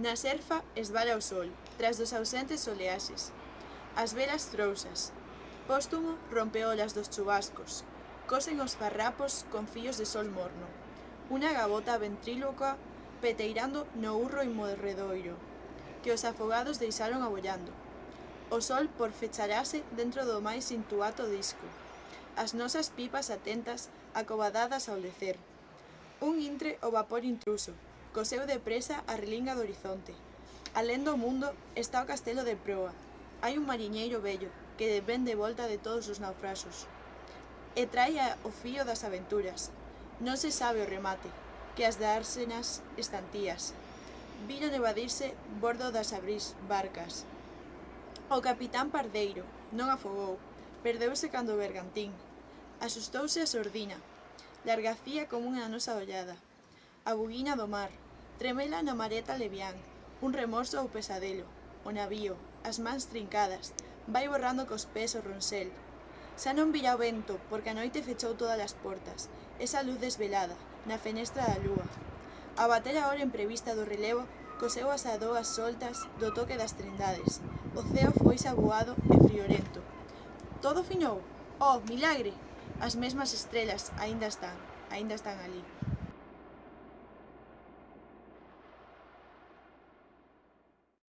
Na serfa esbala o sol, tras dos ausentes oleaxes. As velas trousas. Póstumo rompeolas dos chubascos. Cosen os farrapos con fillos de sol morno. Unha gabota ventríloca peteirando no urro inmorredoiro, que os afogados deixaron abollando. O sol por fecharase dentro do máis intuato disco. As nosas pipas atentas, acobadadas ao lecer. Un intre o vapor intruso, Coseu depresa a relinga do horizonte. Alén do mundo está o castelo de proa. Hai un mariñeiro vello que ven de volta de todos os naufrasos. E trae o fío das aventuras. Non se sabe o remate, que as dársenas estantías. Viron evadirse bordo das abrís barcas. O capitán Pardeiro non afogou, perdeuse cando o bergantín. Asustouse a sordina, largacía como unha nosa ollada. A buguina do mar, tremela na mareta levián, un remorso ou pesadelo, o navío, as mans trincadas, vai borrando cos pés o ronsel. Xa non vira o vento, porque a noite fechou todas as portas, esa luz desvelada, na fenestra da lúa. A bater a hora imprevista do relevo, coseu as adoas soltas do toque das trindades. O ceo foi saboado e friorento. Todo finou? Oh, milagre! As mesmas estrelas aínda están, aínda están ali.